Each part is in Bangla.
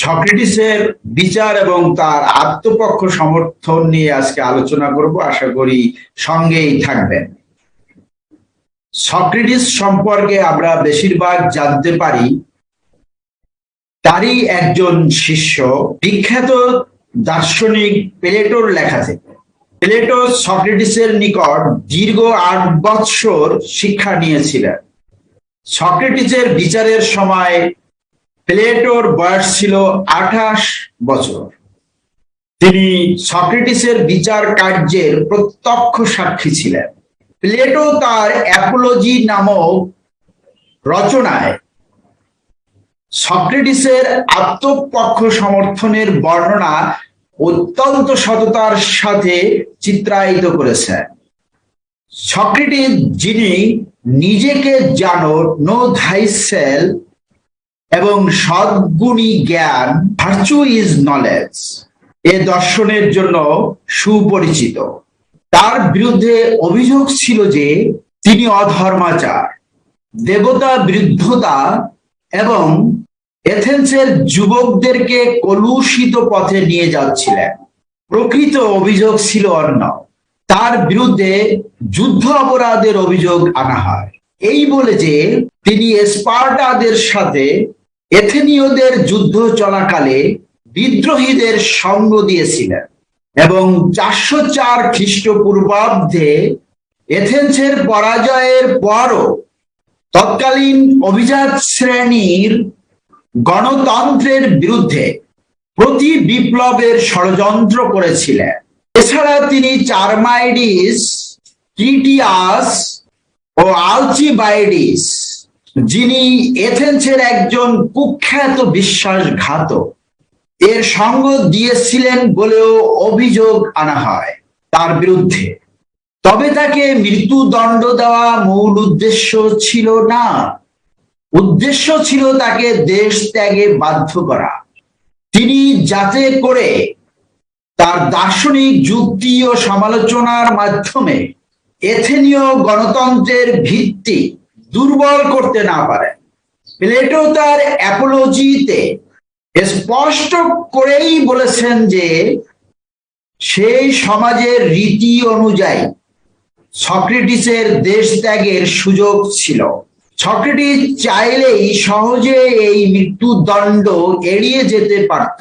সক্রেটিসের বিচার এবং তার আত্মপক্ষ সমর্থন নিয়ে আজকে আলোচনা করব। আশা করি সঙ্গেই থাকবেন। সক্রেটিস সম্পর্কে আমরা বেশিরভাগ জানতে পারি, তারই একজন শিষ্য, বিখ্যাত দার্শনিক প্লেটোর লেখা থেকে। প্লেটো সক্রেটিসের নিকট দীর্ঘ আট বৎসর শিক্ষা নিয়েছিলেন। সক্রেটিসের বিচারের সময় প্লেটোর বয়স ছিল আঠাশ বছর। তিনি সক্রেটিসের বিচার কার্যের প্রত্যক্ষ সাক্ষী ছিলেন। প্লেটো তার অ্যাপোলজি নামক রচনায় সক্রেটিসের আত্মপক্ষ সমর্থনের বর্ণনা অত্যন্ত সততার সাথে চিত্রায়িত করেছেন। সক্রেটিস যিনি নিজেকে জানো নো ধাইসেল এবং সদ্গুণী জ্ঞান ভার্চু ইজ নলেজ এ দর্শনের জন্য সুপরিচিত। তার বিরুদ্ধে অভিযোগ ছিল যে তিনি অধর্মাচার, দেবতা বৃদ্ধতা এবং এথেন্সের যুবকদেরকে কলুষিত পথে নিয়ে যাচ্ছিলেন। প্রকৃত অভিযোগ ছিল অন্য। তার বিরুদ্ধে যুদ্ধ অপরাধের অভিযোগ আনা হয়। এই বলে যে তিনি স্পার্টাদের সাথে এথেনীয়দের যুদ্ধ চলাকালে বিদ্রোহীদের সঙ্গ দিয়েছিলেন এবং চারশো চার খ্রিস্টপূর্বাব্দে এথেন্সের পরাজয়ের পরও তৎকালীন অভিজাত শ্রেণির গণতন্ত্রের বিরুদ্ধে প্রতি বিপ্লবের ষড়যন্ত্র করেছিলেন। এছাড়া তিনি চারমাইডিস ও আলচিবাইডিস যিনি এথেন্সের একজন কুখ্যাত বিশ্বাসঘাতক, এর সঙ্গ দিয়েছিলেন বলেও অভিযোগ আনা হয় তার বিরুদ্ধে। তবে তাকে মৃত্যুদণ্ড দেওয়া মূল উদ্দেশ্য ছিল না। উদ্দেশ্য ছিল তাকে দেশ ত্যাগে বাধ্য করা। তিনি যাতে করে তার দার্শনিক যুক্তি ও সমালোচনার মাধ্যমে এথেনীয় গণতন্ত্রের ভিত্তি দুর্বল করতে না পারে। প্লেটো তার অ্যাপোলজিতে স্পষ্ট করেই বলেছেন যে সেই সমাজের রীতি অনুযায়ী সক্রেটিসের দেশ ত্যাগের সুযোগ ছিল। সক্রেটিস চাইলেই সহজে এই মৃত্যুদণ্ড এড়িয়ে যেতে পারত।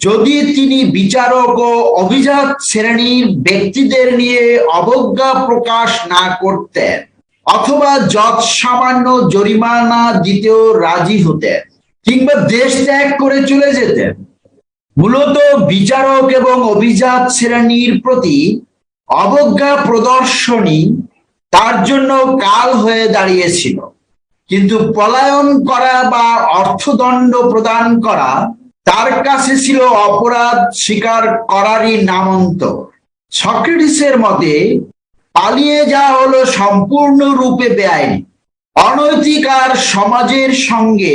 যদি তিনি বিচারক ও অভিজাত শ্রেণির ব্যক্তিদের নিয়ে অবজ্ঞা প্রকাশ না করতেন অথবা যৎ সামান্য জরিমানা দিতেও রাজি হতেন কিংবা দেশ ত্যাগ করে চলে যেতেন মূলত বিচারক এবং অভিজাত শ্রেণির প্রতি অবজ্ঞা প্রদর্শনী তার জন্য কাল হয়ে দাঁড়িয়েছিল। কিন্তু পলায়ন করা বা অর্থদণ্ড প্রদান করা তার কাছে ছিল অপরাধ স্বীকার করারই নামন্ত। সক্রেটিসের মতে পালিয়ে যাওয়া হলো সম্পূর্ণরূপে বেআইনি। অনৈতিক আর সমাজের সঙ্গে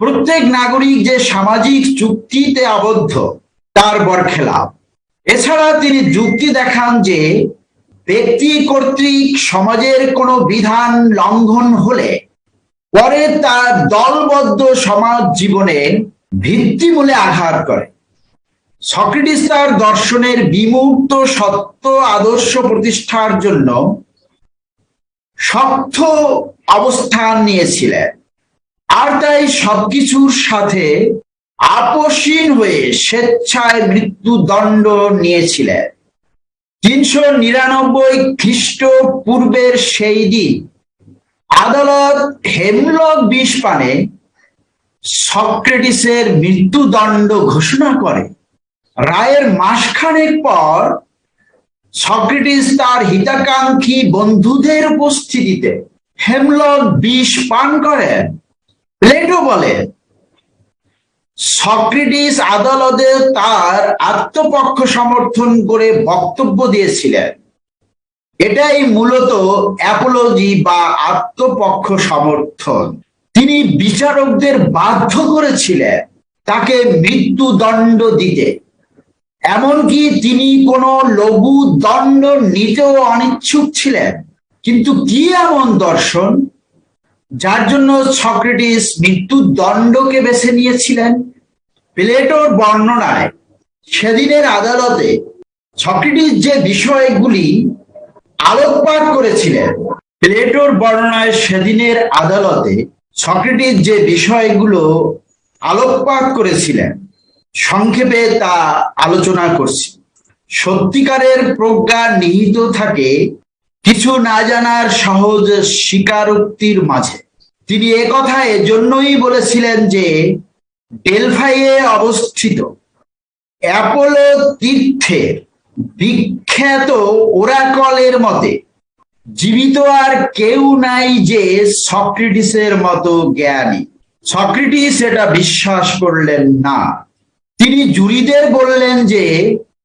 প্রত্যেক নাগরিক যে সামাজিক চুক্তিতে আবদ্ধ, তার বরখেলাপ। এছাড়া তিনি যুক্তি দেখান যে ব্যক্তি কর্তৃক সমাজের কোনো বিধান লঙ্ঘন হলে পরে তার দলবদ্ধ সমাজ জীবনে ভিত্তিমূলে আঘাত করে। সক্রেটিস তার দর্শনের বিমূর্ত সত্য আদর্শ প্রতিষ্ঠার জন্য শক্ত অবস্থান নিয়েছিলেন। আর তাই সবকিছুর সাথে আপসীন হয়ে স্বেচ্ছায় মৃত্যুদণ্ড নিয়েছিলেন। তিনশো নিরানব্বই খ্রিস্ট পূর্বের সেই দিন আদালত হেমলক বিষ পানে সক্রেটিসের মৃত্যুদণ্ড ঘোষণা করে। রায়ের মাসখানেক পর সক্রেটিস তার হিতাকাঙ্ক্ষী বন্ধুদের উপস্থিতিতে হেমলক বিষ পান করেন। প্লেটো বলে, সক্রেটিস আদালতে তার আত্মপক্ষ সমর্থন করে বক্তব্য দিয়েছিলেন। এটাই মূলত অ্যাপোলজি বা আত্মপক্ষ সমর্থন। তিনি বিচারকদের বাধ্য করেছিলেন তাকে মৃত্যুদণ্ড দিতে। এমনকি তিনি কোনো লঘু দণ্ড নিতেও অনিচ্ছুক ছিলেন। কিন্তু কি এমন দর্শন? যার জন্য সক্রেটিস মৃত্যুর দণ্ডকে বেছে নিয়েছিলেন? প্লেটোর বর্ণনায় সেদিনের আদালতে সক্রেটিস যে বিষয়গুলি আলোকপাত করেছিলেন, প্লেটোর বর্ণনায় সেদিনের আদালতে সক্রেটিস যে বিষয়গুলো আলোকপাত করেছিলেন সংক্ষেপে তা আলোচনা করছি। সত্যিকারের প্রজ্ঞা নিহিত থাকে কিছু না জানার সহজ স্বীকারোক্তির মাঝে। তিনি একথা এজন্যই বলেছিলেন যে, ডেলফাইয়ে অবস্থিত অ্যাপোলো তীর্থের বিখ্যাত ওরাকলের মতে, জীবিত আর কেউ নাই যে সক্রেটিসের মতো জ্ঞানী। সক্রেটিস এটা বিশ্বাস করলেন না। তিনি জুরিদের বললেন যে,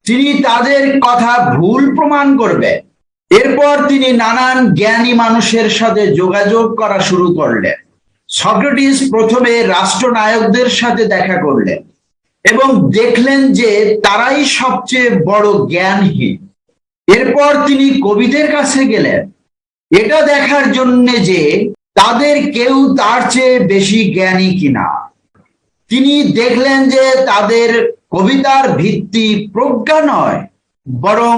তিনি তাদের কথা ভুল প্রমাণ করবেন এরপর তিনি নানান জ্ঞানী মানুষের সাথে যোগাযোগ করা শুরু করলেন। সক্রেটিস প্রথমে রাষ্ট্রনায়কদের সাথে দেখা করলেন এবং দেখলেন যে তারাই সবচেয়ে বড় জ্ঞানহীন। এরপর তিনি কবিদের কাছে গেলেন। এটা দেখার জন্য যে তাদের কেউ তার চেয়ে বেশি জ্ঞানী কিনা। তিনি দেখলেন যে তাদের কবিতার ভিত্তি প্রজ্ঞা নয়, বরং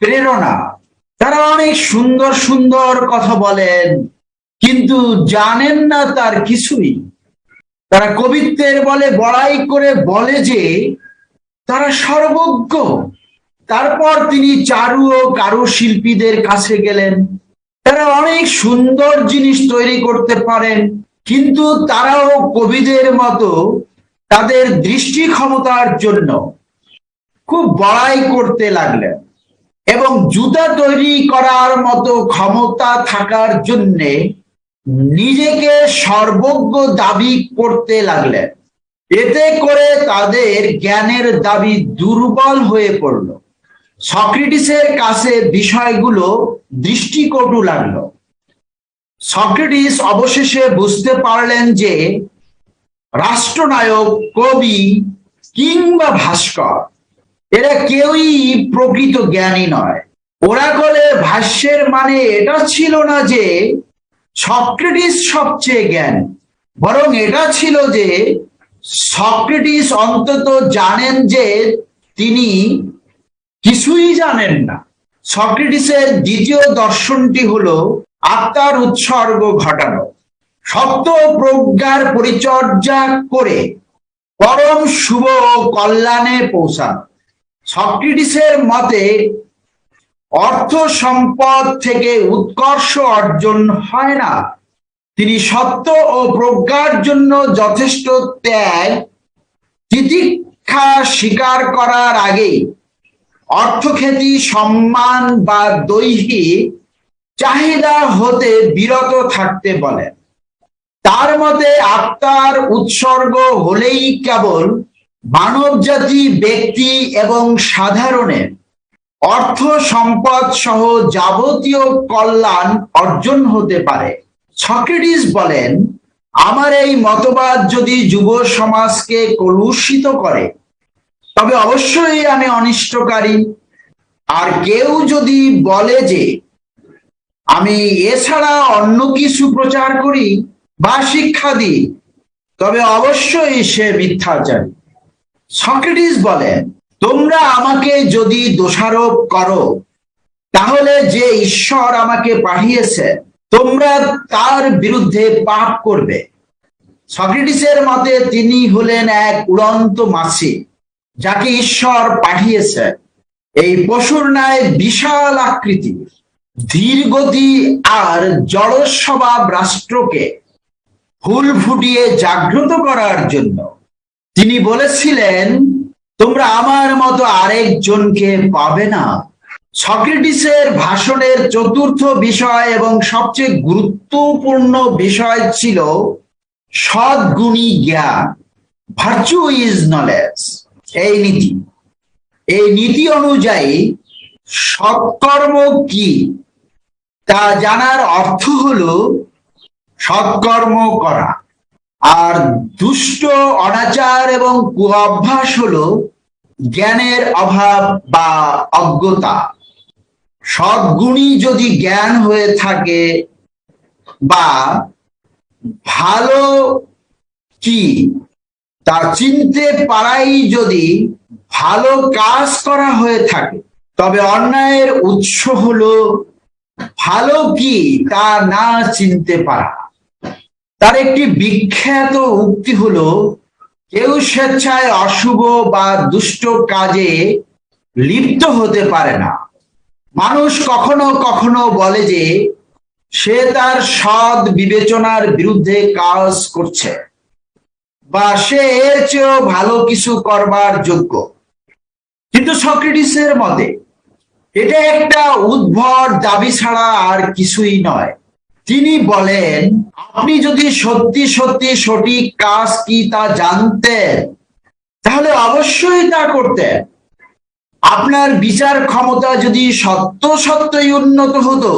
প্রেরণা। তারা অনেক সুন্দর সুন্দর কথা বলেন, কিন্তু জানেন না তার কিছুই। তারা কবিত্বের বলে বড়াই করে বলে যে তারা সর্বজ্ঞ। তারপর তিনি চারু ও কারুশিল্পীদের কাছে গেলেন। তারা অনেক সুন্দর জিনিস তৈরি করতে পারেন, কিন্তু তারাও কবিদের মতো তাদের দৃষ্টি ক্ষমতার জন্য খুব বড়াই করতে লাগলেন এবং জুতা তৈরি করার মতো ক্ষমতা থাকার জন্যে নিজেকে সর্বজ্ঞ দাবি করতে লাগলেন। এতে করে তাদের জ্ঞানের দাবি দুর্বল হয়ে পড়ল। সক্রেটিসের কাছে বিষয়গুলো দৃষ্টিকটু লাগল। সক্রেটিস অবশেষে বুঝতে পারলেন যে রাষ্ট্রনায়ক, কবি কিংবা ভাস্কর, এরা কেউই প্রকৃত জ্ঞানী নয়। ওরাকলে ভাষ্যের মানে এটা ছিল না যে সক্রেটিস সবচেয়ে জ্ঞান, বরং এটা ছিল যে সক্রেটিস অন্তত জানেন যে তিনি কিছুই জানেন না। সক্রেটিসের দ্বিতীয় দর্শনটি হলো আত্মার উৎসর্গ ঘটানো। সত্য প্রজ্ঞার পরিচর্যা করে পরম শুভ কল্যাণে পৌঁছানো। সক্রিটিসের মতে, অর্থ সম্পদ থেকে উৎকর্ষ অর্জন হয় না। তিনি সত্য ও প্রজ্ঞার জন্য যথেষ্ট ত্যাগ, তিতিক্ষা স্বীকার করার আগে অর্থখ্যাতি, সম্মান বা দৈহিক চাহিদা হতে বিরত থাকতে বলেন। তার মতে আত্মার উৎসর্গ হলেই কেবল মানব জাতি ব্যক্তি এবং সাধারণের অর্থ সম্পদ সহ যাবতীয় কল্যাণ অর্জন হতে পারে। সক্রেটিস বলেন, আমার এই মতবাদ যদি যুব সমাজকে কলুষিত করে, তবে অবশ্যই আমি অনিষ্টকারী। আর কেউ যদি বলে যে, আমি এছাড়া অন্য কিছু প্রচার করি বা শিক্ষা দিই, তবে অবশ্যই সে মিথ্যাচারী। সক্রেটিস বলেন, তোমরা আমাকে যদি দোষারোপ করো, তাহলে যে ঈশ্বর আমাকে পাঠিয়েছে, তোমরা তার বিরুদ্ধে পাপ করবে। সক্রেটিসের মতে তিনি হলেন এক উড়ন্ত মাছি যাকে ঈশ্বর পাঠিয়েছে। এই পশুর ন্যায় বিশাল আকৃতি ধীর গতি আর জড় স্বভাব রাষ্ট্রকে ফুল ফুটিয়ে জাগ্রত করার জন্য। তিনি বলেছিলেন, তোমরা আমার মতো আরেকজনকে পাবে না। সক্রেটিসের ভাষণের চতুর্থ বিষয় এবং সবচেয়ে গুরুত্বপূর্ণ বিষয় ছিল সদ্গুণী জ্ঞান ভার্চু ইজ নলেজ এই নীতি। এই নীতি অনুযায়ী সৎকর্ম কি? তা জানার অর্থ হলো সৎকর্ম করা। আর দুষ্ট অনাচার এবং কুঅভ্যাস হলো জ্ঞানের অভাব বা অজ্ঞতা। সদ্গুণী যদি জ্ঞান হয়ে থাকে বা ভালো কি, তা চিনতে পারাই যদি ভালো কাজ করা হয়ে থাকে, তবে অন্যায়ের উৎস হলো ভালো কি, তা না চিনতে পারা। তার একটি বিখ্যাত উক্তি হলো, কেউ স্বেচ্ছায় অশুভ বা দুষ্ট কাজে লিপ্ত হতে পারে না। মানুষ কখনো কখনো বলে যে, সে তার সৎ বিবেচনার বিরুদ্ধে কাজ করছে বা সে এর চেয়েও ভালো কিছু করবার যোগ্য। কিন্তু সক্রেটিসের মতে, এটা একটা উদ্ভট দাবি ছাড়া আর কিছুই নয়। তিনি বলেন, আপনি যদি সত্যি সত্যি সঠিক কাজ কি তা জানতেন, তাহলে অবশ্যই তা করতেন। আপনার বিচার ক্ষমতা যদি সত্য, সত্যই উন্নত হতো,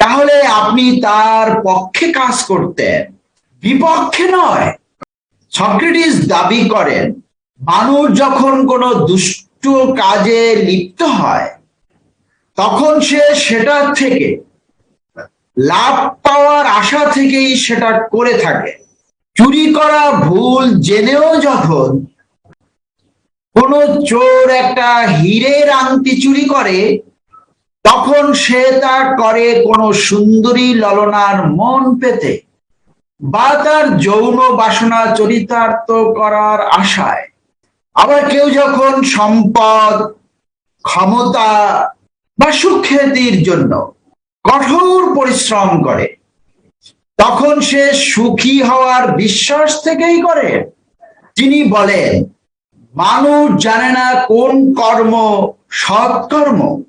তাহলে আপনি তার পক্ষে কাজ করতেন। বিপক্ষে নয়। সক্রেটিস দাবি করেন, মানুষ যখন কোনো দুষ্ট কাজে লিপ্ত হয়, তখন সে সেটার থেকে লাভ পাওয়ার আশা থেকেই সেটা করে থাকে। চুরি করা ভুল জেনেও যখন কোন চোর একটা হীরের আংটি চুরি করে, তখন সে তা করে কোন সুন্দরী ললনার মন পেতে বা তার যৌন বাসনা চরিতার্থ করার আশায়। আবার কেউ যখন সম্পদ, ক্ষমতা বা সুখ্যাতির জন্য কঠোর পরিশ্রম করে। তখন সে সুখী হওয়ার বিশ্বাস থেকেই করে। তিনি বলেন, মানুষ জানে না কোন কর্ম সৎকর্ম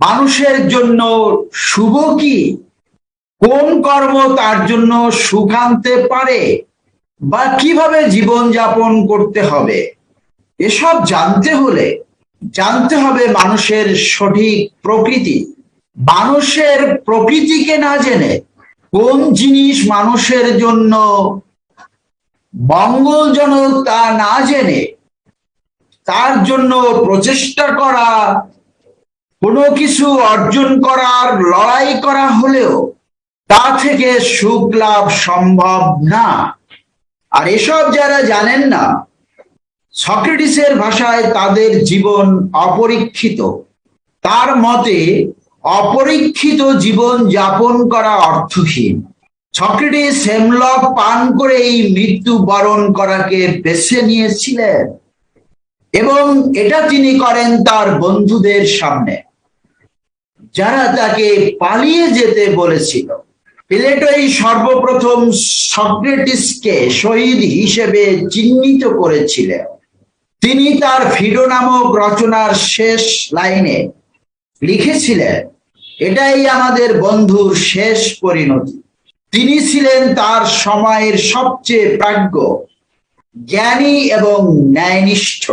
মানুষের জন্য শুভ কি? কোন কর্ম তার জন্য সুখ আনতে পারে? বা কীভাবে জীবন যাপন করতে হবে? এসব জানতে হলে জানতে হবে মানুষের সঠিক প্রকৃতি। মানুষের প্রকৃতিকে না জেনে কোন জিনিস মানুষের জন্য মঙ্গলজনক তা না জেনে তার জন্য প্রচেষ্টা করা, কোনো কিছু অর্জন করার, লড়াই করা হলেও তা থেকে সুখ লাভ সম্ভব না। আর এসব যারা জানেন না, সক্রেটিসের ভাষায় তাদের জীবন অপরীক্ষিত। তার মতে অপরীক্ষিত জীবন যাপন করা অর্থহীন। সক্রেটিস হেমলক পান করে এই মৃত্যু বরণ করাকে বেছে নিয়েছিলেন। এবং এটা তিনি করেন তার বন্ধুদের সামনে। যারা তাকে পালিয়ে যেতে বলেছিল। প্লেটোই সর্বপ্রথম সক্রেটিসকে শহীদ হিসেবে চিহ্নিত করেছিলেন। তিনি তার ফিডো নামক রচনার শেষ লাইনে লিখেছিলেন, এটাই আমাদের বন্ধুর শেষ পরিণতি। তিনি ছিলেন তার সময়ের সবচেয়ে প্রাজ্ঞ, জ্ঞানী এবং ন্যায়নিষ্ঠ।